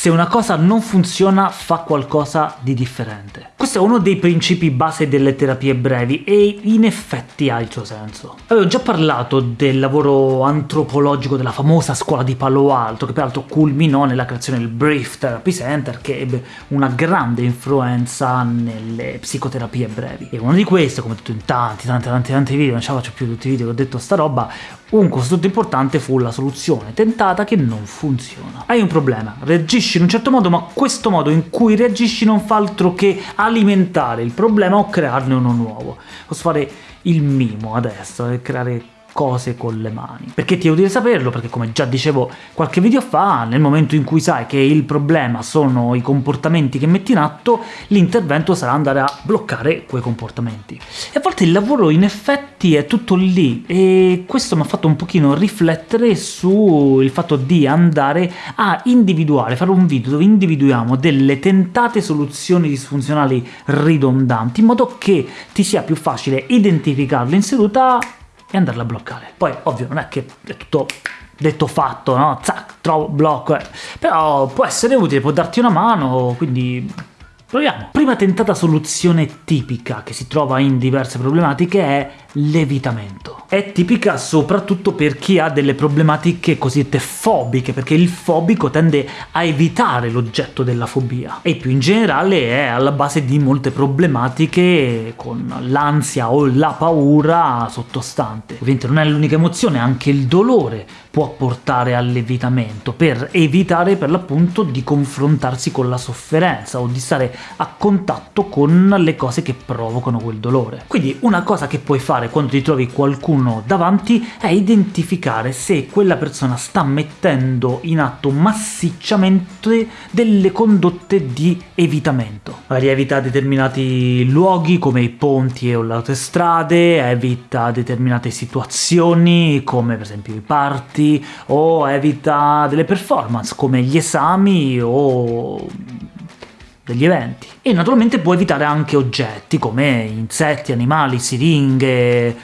se una cosa non funziona fa qualcosa di differente. Questo è uno dei principi base delle terapie brevi e in effetti ha il suo senso. Avevo già parlato del lavoro antropologico della famosa scuola di Palo Alto, che peraltro culminò nella creazione del Brief Therapy Center, che ebbe una grande influenza nelle psicoterapie brevi. E uno di questi, come detto in tanti, tanti, tanti, tanti video, non ce la faccio più tutti i video che ho detto sta roba, un costrutto importante fu la soluzione tentata che non funziona. Hai un problema, reagisci in un certo modo, ma questo modo in cui reagisci non fa altro che alimentare il problema o crearne uno nuovo. Posso fare il mimo adesso e creare cose con le mani. Perché ti è utile saperlo? Perché come già dicevo qualche video fa, nel momento in cui sai che il problema sono i comportamenti che metti in atto, l'intervento sarà andare a bloccare quei comportamenti. E a volte il lavoro in effetti è tutto lì, e questo mi ha fatto un pochino riflettere sul fatto di andare a individuare, fare un video dove individuiamo delle tentate soluzioni disfunzionali ridondanti, in modo che ti sia più facile identificarle in seduta e andarla a bloccare. Poi, ovvio, non è che è tutto detto fatto, no? Zac, trovo, blocco, eh. Però può essere utile, può darti una mano, quindi proviamo. Prima tentata soluzione tipica che si trova in diverse problematiche è l'evitamento. È tipica soprattutto per chi ha delle problematiche cosiddette fobiche, perché il fobico tende a evitare l'oggetto della fobia, e più in generale è alla base di molte problematiche con l'ansia o la paura sottostante. Ovviamente non è l'unica emozione, anche il dolore può portare all'evitamento, per evitare per l'appunto di confrontarsi con la sofferenza o di stare a contatto con le cose che provocano quel dolore. Quindi una cosa che puoi fare quando ti trovi qualcuno davanti è identificare se quella persona sta mettendo in atto massicciamente delle condotte di evitamento. Magari evita determinati luoghi come i ponti o le autostrade, evita determinate situazioni come per esempio i party, o evita delle performance come gli esami o degli eventi. E naturalmente può evitare anche oggetti come insetti, animali, siringhe,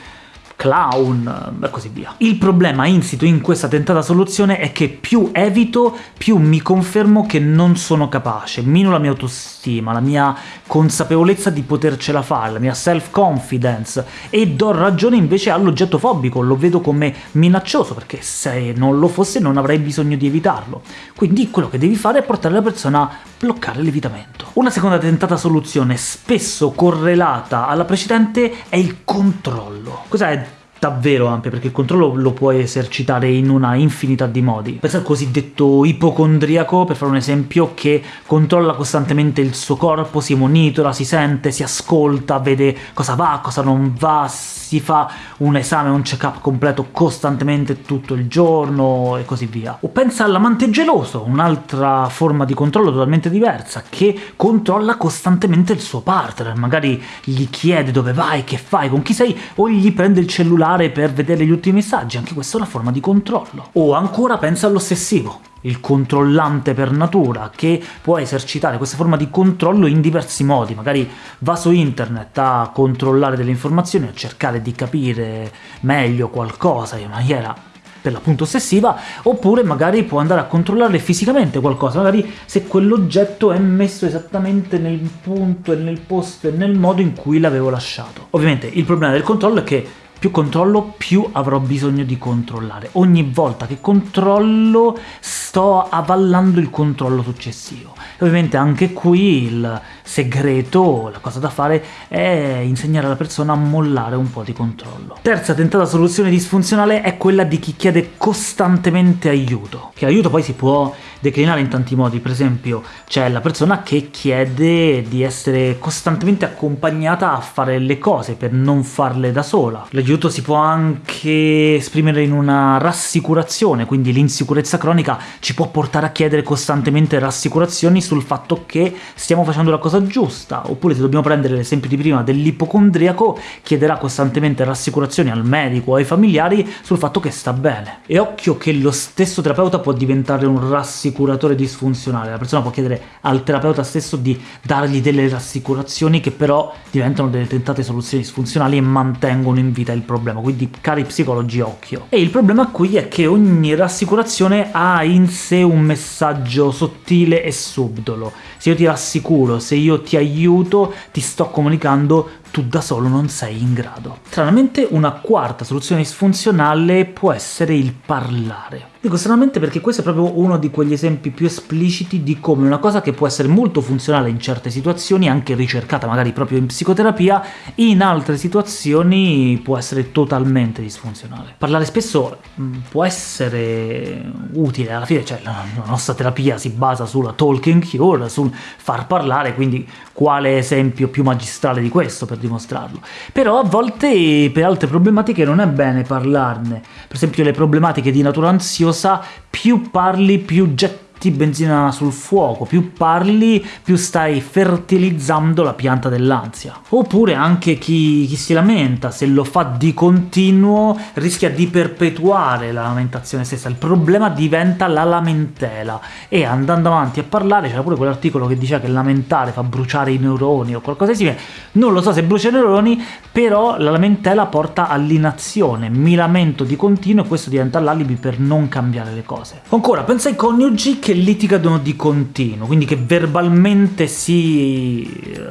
clown e così via. Il problema insito in questa tentata soluzione è che più evito, più mi confermo che non sono capace, mino la mia autostima, la mia consapevolezza di potercela fare, la mia self-confidence, e do ragione invece all'oggetto fobico, lo vedo come minaccioso, perché se non lo fosse non avrei bisogno di evitarlo. Quindi quello che devi fare è portare la persona a bloccare l'evitamento. Una seconda tentata soluzione, spesso correlata alla precedente, è il controllo. Cos'è davvero ampia, perché il controllo lo puoi esercitare in una infinità di modi. Pensa al cosiddetto ipocondriaco, per fare un esempio, che controlla costantemente il suo corpo, si monitora, si sente, si ascolta, vede cosa va, cosa non va, si fa un esame, un check-up completo costantemente tutto il giorno e così via. O pensa all'amante geloso, un'altra forma di controllo totalmente diversa, che controlla costantemente il suo partner, magari gli chiede dove vai, che fai, con chi sei, o gli prende il cellulare cellulare per vedere gli ultimi messaggi, anche questa è una forma di controllo. O ancora pensa all'ossessivo, il controllante per natura, che può esercitare questa forma di controllo in diversi modi, magari va su internet a controllare delle informazioni, a cercare di capire meglio qualcosa in maniera per l'appunto ossessiva, oppure magari può andare a controllare fisicamente qualcosa, magari se quell'oggetto è messo esattamente nel punto e nel posto e nel modo in cui l'avevo lasciato. Ovviamente il problema del controllo è che più controllo, più avrò bisogno di controllare. Ogni volta che controllo sto avallando il controllo successivo. Ovviamente anche qui il segreto, la cosa da fare, è insegnare alla persona a mollare un po' di controllo. Terza tentata soluzione disfunzionale è quella di chi chiede costantemente aiuto. Che aiuto poi si può declinare in tanti modi, per esempio c'è la persona che chiede di essere costantemente accompagnata a fare le cose per non farle da sola. L'aiuto si può anche esprimere in una rassicurazione, quindi l'insicurezza cronica ci può portare a chiedere costantemente rassicurazioni sul fatto che stiamo facendo la cosa giusta, oppure se dobbiamo prendere l'esempio di prima dell'ipocondriaco, chiederà costantemente rassicurazioni al medico o ai familiari sul fatto che sta bene. E occhio che lo stesso terapeuta può diventare un rassicuratore disfunzionale. La persona può chiedere al terapeuta stesso di dargli delle rassicurazioni che però diventano delle tentate soluzioni disfunzionali e mantengono in vita il problema, quindi cari psicologi occhio. E il problema qui è che ogni rassicurazione ha in sé un messaggio sottile e subdolo. Se io ti rassicuro, se io ti aiuto, ti sto comunicando tu da solo non sei in grado. Stranamente una quarta soluzione disfunzionale può essere il parlare. Dico stranamente perché questo è proprio uno di quegli esempi più espliciti di come una cosa che può essere molto funzionale in certe situazioni, anche ricercata magari proprio in psicoterapia, in altre situazioni può essere totalmente disfunzionale. Parlare spesso mm, può essere utile, alla fine cioè, la nostra terapia si basa sulla talking cure, sul far parlare, quindi quale esempio più magistrale di questo per dimostrarlo? Però a volte per altre problematiche non è bene parlarne, per esempio le problematiche di natura ansiosa più parli più getti metti benzina sul fuoco, più parli più stai fertilizzando la pianta dell'ansia. Oppure anche chi, chi si lamenta, se lo fa di continuo rischia di perpetuare la lamentazione stessa, il problema diventa la lamentela, e andando avanti a parlare c'era pure quell'articolo che diceva che lamentare fa bruciare i neuroni o qualcosa di simile, non lo so se brucia i neuroni, però la lamentela porta all'inazione, mi lamento di continuo e questo diventa l'alibi per non cambiare le cose. Ancora, pensa ai coniugi che litigano di continuo, quindi che verbalmente si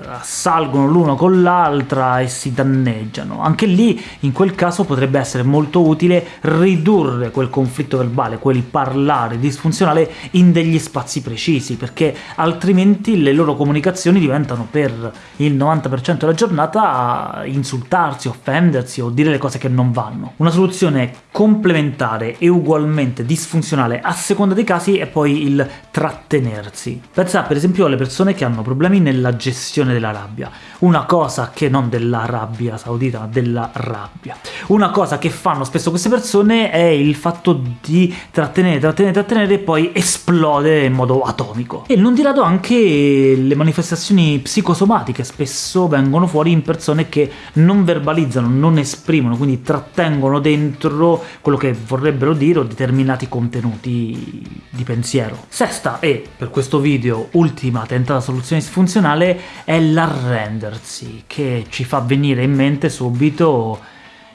assalgono l'uno con l'altra e si danneggiano. Anche lì, in quel caso, potrebbe essere molto utile ridurre quel conflitto verbale, quel parlare disfunzionale in degli spazi precisi, perché altrimenti le loro comunicazioni diventano per il 90% della giornata insultarsi, offendersi o dire le cose che non vanno. Una soluzione complementare e ugualmente disfunzionale a seconda dei casi è poi il trattenersi. Pensa per esempio alle persone che hanno problemi nella gestione della rabbia, una cosa che non dell'Arabia Saudita, ma della rabbia. Una cosa che fanno spesso queste persone è il fatto di trattenere, trattenere, trattenere e poi esplodere in modo atomico. E non di rado anche le manifestazioni psicosomatiche spesso vengono fuori in persone che non verbalizzano, non esprimono, quindi trattengono dentro quello che vorrebbero dire o determinati contenuti di pensiero. Sesta e, per questo video, ultima tentata soluzione disfunzionale è l'arrendersi, che ci fa venire in mente subito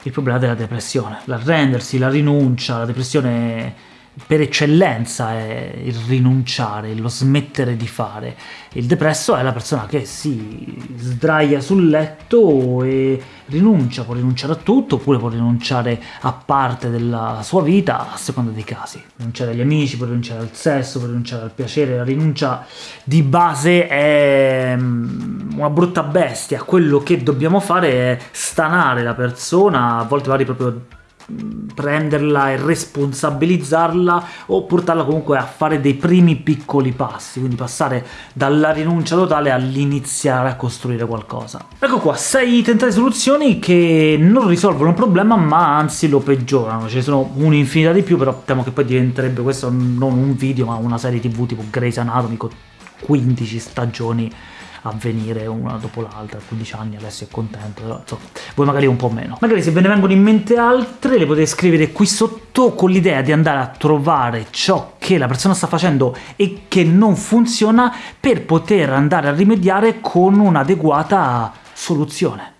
il problema della depressione. L'arrendersi, la rinuncia, la depressione per eccellenza è il rinunciare, lo smettere di fare. Il depresso è la persona che si sdraia sul letto e rinuncia, può rinunciare a tutto, oppure può rinunciare a parte della sua vita, a seconda dei casi. Rinunciare agli amici, può rinunciare al sesso, può rinunciare al piacere, la rinuncia di base è mm, una brutta bestia, quello che dobbiamo fare è stanare la persona, a volte magari proprio prenderla e responsabilizzarla o portarla comunque a fare dei primi piccoli passi, quindi passare dalla rinuncia totale all'iniziare a costruire qualcosa. Ecco qua, sei tentate soluzioni che non risolvono il problema ma anzi lo peggiorano, ce ne sono un'infinità di più, però temo che poi diventerebbe questo non un video ma una serie tv tipo Grey's Anatomy con 15 stagioni avvenire una dopo l'altra, 15 anni adesso è contento, insomma, voi magari un po' meno. Magari se ve ne vengono in mente altre le potete scrivere qui sotto con l'idea di andare a trovare ciò che la persona sta facendo e che non funziona per poter andare a rimediare con un'adeguata soluzione.